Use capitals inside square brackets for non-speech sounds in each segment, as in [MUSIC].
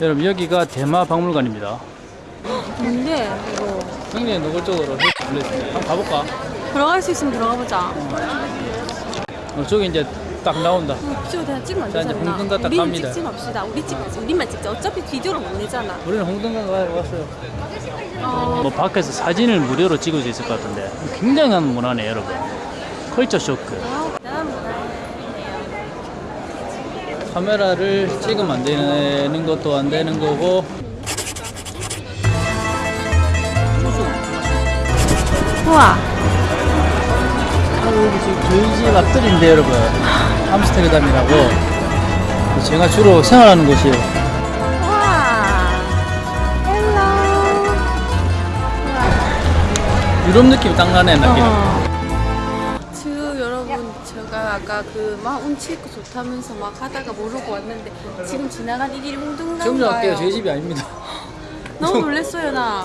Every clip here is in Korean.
여러분 여기가 대마 박물관입니다. 뭔데 이거 굉장히 노골적으로. 한번 가볼까? 들어갈 수 있으면 들어가 보자. 어, 저기 이제 딱 나온다. 찍어 그냥 찍으면 안 자, 이제 되잖아. 홍등가 딱 우리는 갑니다. 찍지 맙시다. 우리 찍 우리만 찍자. 어차피 비디오를 못 내잖아. 우리는 홍등가 왔어요. 어, 뭐 밖에서 사진을 무료로 찍을 수 있을 것 같은데 굉장한 문화네 여러분. 컬처 쇼크. 아, 대단한 문화예요. 카메라를 찍으면 안 되는 것도 안 되는 거고. 우와. 아, 여기 지금 저희 집 앞뜰인데 여러분. 암스테르담이라고. 제가 주로 생활하는 곳이에요. 우와. Hello. 유럽 느낌이 딱 나네 느낌. 어. 제가 그 막 운치 있고 좋다면서 막 하다가 모르고 왔는데 지금 지나간 이 길이 홍등가인가요? 지금 좀 할게요. 저희 집이 아닙니다. 너무 놀랬어요 나.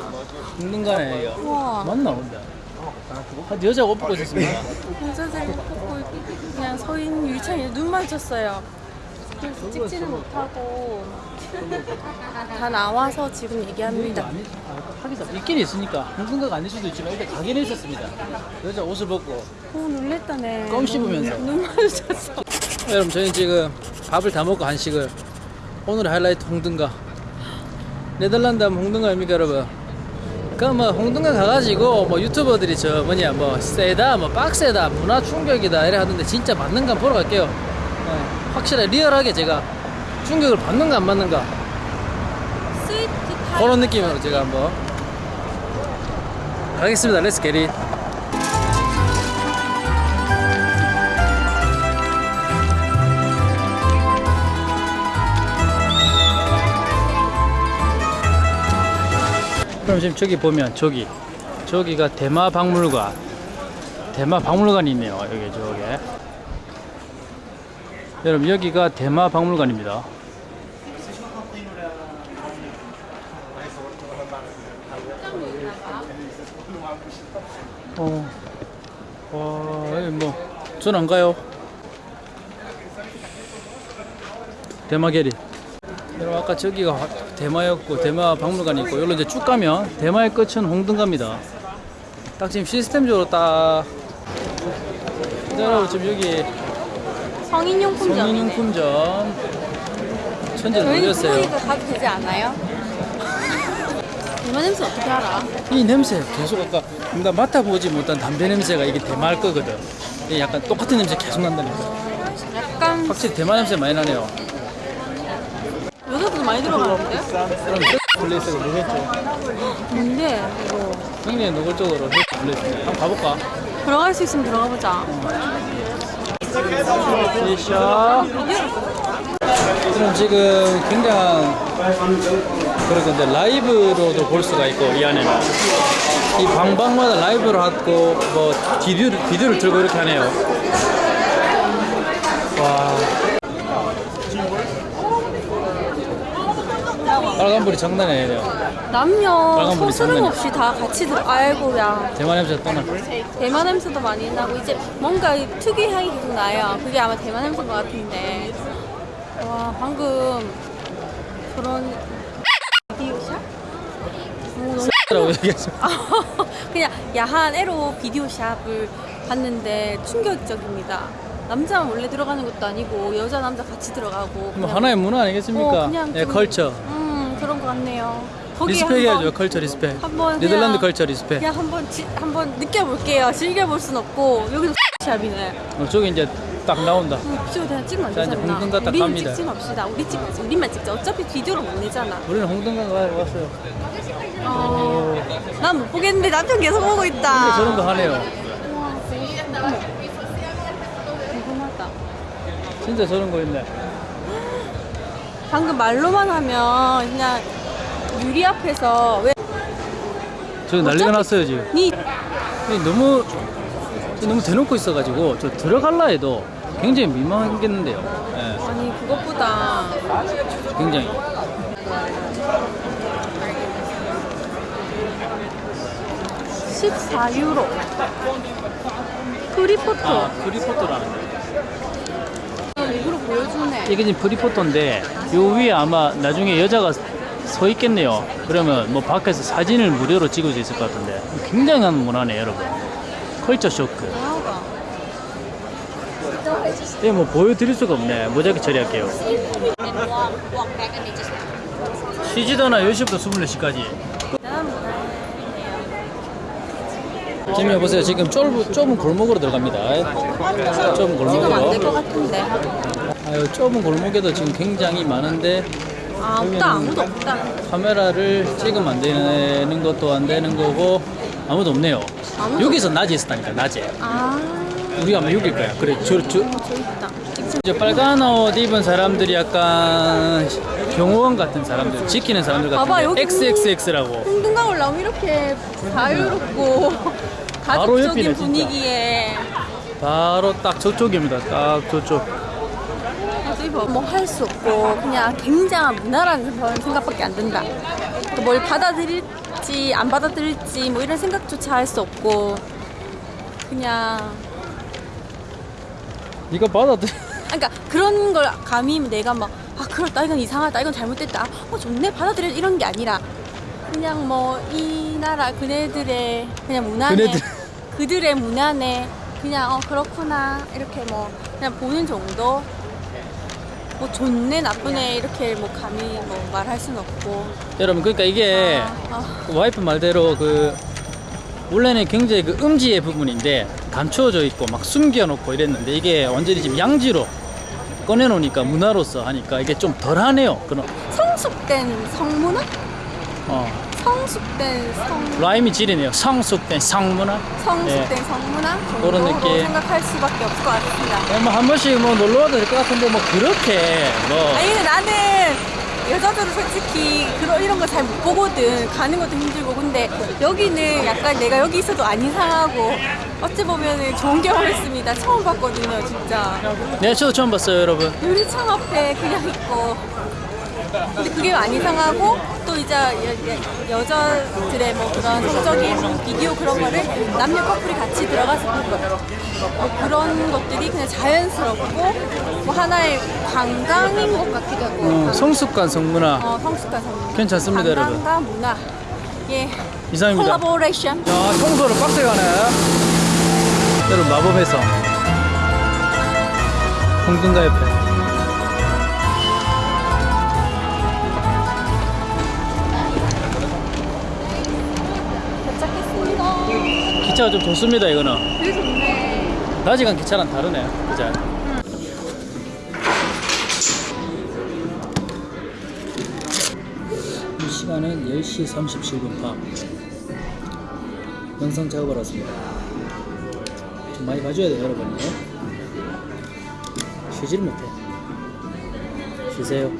홍등가네. 우와. 맞나 본데. 한 여자가 옷 벗고 있었습니다. 여자들 뽑고 그냥 서인 유리창에 눈 마주쳤어요. 그래서 찍지는 못하고 다 나와서 지금 얘기합니다. 아, 하기사 있긴 있으니까 홍등가가 아닐 수도 있지만 일단 가게는 있었습니다. 여자 옷을 벗고 오 놀랬다네. 껌 씹으면서. 눈 마주쳤어. 여러분 저희는 지금 밥을 다 먹고 한식을 오늘의 하이라이트 홍등가 네덜란드 하면 홍등가 아닙니까 여러분 그뭐 홍등가 가가지고 뭐 유튜버들이 저 뭐냐 뭐 세다 뭐 빡세다 문화 충격이다 이래 하던데 진짜 맞는가 보러 갈게요 어, 확실하게 리얼하게 제가 충격을 받는가 안 받는가. 그런 느낌으로 제가 한번 가겠습니다. 렛츠 게리 그럼 지금 저기 보면 저기 저기가 대마 박물관 대마 박물관이 있네요. 여기 저게 여러분 여기가 대마 박물관입니다 어, 와, 여기 뭐, 전 안 가요. 대마계리. 여러분, 아까 저기가 화- 대마였고, 대마 박물관이 있고, 여기로 이제 쭉 가면, 대마의 끝은 홍등가입니다. 딱 지금 시스템적으로 딱, 네, 여러분, 지금 여기 성인용품점. 성인용품점, 천재 놀렸어요. 구멍이도 가도 되지 않아요? 대마 냄새 어떻게 알아? 이 냄새 계속 아까 나 맡아보지 못한 담배 냄새가 이게 대마일 거거든. 이게 약간 똑같은 냄새 계속 난다니까. 약간 확실히 대마 냄새 많이 나네요. 여자도 많이 들어가는데? 그럼 place가 뭐겠죠? 뭔데 이거 굉장히 노골적으로 place. 한번 가볼까? 들어갈 수 있으면 들어가 보자. Shisha. 그럼 지금 굉장한 그런 건데 라이브로도 볼 수가 있고 이 안에는 이 방방마다 라이브로 하고 뭐 비디오를 들고 이렇게 하네요. 와. 빨간불이 장난이 아니네요. 남녀 빨간 불이 서스름 장난이야. 없이 다 같이 들어. 아이고야. 대만 냄새 떠나. 대만 냄새도 많이 나고 이제 뭔가 이 특유의 향이 계속 나요. 그게 아마 대만 냄새인 것 같은데. 와 방금 그런 비디오샵? 오, 너무 라고 얘기하죠. [LAUGHS] 그냥 야한 에로 비디오 shop을 봤는데 충격적입니다. 남자만 원래 들어가는 것도 아니고 여자 남자 같이 들어가고 뭐 그냥- 하나의 문화 아니겠습니까? 어, 그냥 예, 좀- culture. 음 그런 것 같네요. 거기에 respect 한번- 해야죠. Culture respect. 한번 네덜란드 culture respect. 그냥 한번 지, 한번 느껴볼게요. 즐겨볼 순 없고 여기도 샵이네. 어, 저기 이제 딱 나온다. 음, 찍어 그냥 찍으면 안 자, 이제 되잖아. 홍등가 딱 우리는 갑니다. 찍지 맙시다. 우리 찍 우리만 찍자. 어차피 비디오를 못 내잖아. 우리는 홍등가 왔어요. 어, 난 못 보겠는데 남편 계속 보고 근데 있다. 저런 거 하네요. 궁금하다. 진짜 저런 거 있네. 방금 말로만 하면 그냥 유리 앞에서 왜 저기 난리가 났어요 지금. 니이 너무 너무 대놓고 있어가지고 저 들어갈라 해도 굉장히 민망하겠는데요. 예, 아니 그것보다 굉장히. 시 14유로 프리포토 아, 프리포토라는 거. 일부러 보여주네. 이게 지금 프리포토인데 요 위에 아마 나중에 여자가 서 있겠네요. 그러면 뭐 밖에서 사진을 무료로 찍을 수 있을 것 같은데 굉장한 문화네 여러분. 컬처 쇼크. 이게 뭐 보여드릴 수가 없네. 모자이크 처리할게요. 쉬지도나 10시부터 24시까지. 대단한 문화예요. 지금 여보세요. 지금 좁은, 좁은 골목으로 들어갑니다. 좁은 골목으로. 아유, 좁은 골목에도 지금 굉장히 많은데 아, 없다. 아무도 없다. 카메라를 찍으면 안 되는 것도 안 되는 거고 아무도 없네요. 아무도 여기서 낮에 있었다니까 낮에. 아, 우리가 아마 여길 거야. 그래, 저, 저, 저 저 빨간 옷 입은 사람들이 약간 경호원 같은 사람들, 지키는 사람들 같은데 XXX라고. 홍등강 올라오면 이렇게 자유롭고 가족적인. 분위기에 바로 딱 저쪽입니다. 딱 저쪽. 뭐 할 수 없고 그냥 굉장한 문화라는 별 생각밖에 안 든다. 그뭘 받아들일지 안 받아들일지 뭐 이런 생각조차 할 수 없고 그냥 이거 받아들. 그러니까 그런 걸 감히 내가 막 아 그렇다. 이건 이상하다. 이건 잘못됐다. 어 좋네. 받아들여 이런 게 아니라 그냥 뭐 이 나라 그네들의 그냥 문화네. 그네들. 그들의 문화네. 그냥 어 그렇구나. 이렇게 뭐 그냥 보는 정도 뭐 좋네 나쁘네 이렇게 뭐 감히 뭐 말할 순 없고. 여러분, 그러니까 이게 아, 아, 그 와이프 말대로 그 원래는 굉장히 그 음지의 부분인데 감추어져 있고 막 숨겨놓고 이랬는데 이게 완전히 지금 양지로 꺼내놓으니까 문화로서 하니까 이게 좀 덜하네요. 그런. 성숙된 성문화? 어 성숙된 성 라임이 지리네요. 성숙된 성문화. 성숙된 성문화 정도로 그런 느낌. 생각할 수밖에 없을 것 같습니다. 뭐한 번씩 뭐 놀러 와도 될 것 같은데 뭐 그렇게 뭐 아니 근데 나는 여자들은 솔직히 그런 이런 거 잘 못 보거든 가는 것도 힘들고 근데 여기는 약간 내가 여기 있어도 안 이상하고 어찌 보면은 좋은 경험했습니다 처음 봤거든요 진짜 네, 저도 처음 봤어요, 여러분. 유리창 앞에 그냥 있고 근데 그게 안 이상하고 또 이제 여, 여자들의 뭐 그런 성적인 비디오 그런 거를 남녀 커플이 같이 들어가서 보는 거뭐 그런 것들이 그냥 자연스럽고 뭐 하나의 관광인 것 같기도 하고 어, 성숙한 성문화 어, 성숙한 성 괜찮습니다, 여러분. 관광과 문화 예 이상입니다. 콜라보레이션 야, 청소를 빡세게 하네. 여러분, 마법의 성. 홍등가 옆에. 기차가 좀 좋습니다, 이거는. 되게 좋네 낮이간 기차랑 다르네. 그죠? 이 시간은 10시 37분 밤. 영상 작업을 왔습니다. 좀 많이 봐줘야 돼요, 여러분이. 쉬지를 못해. 쉬세요.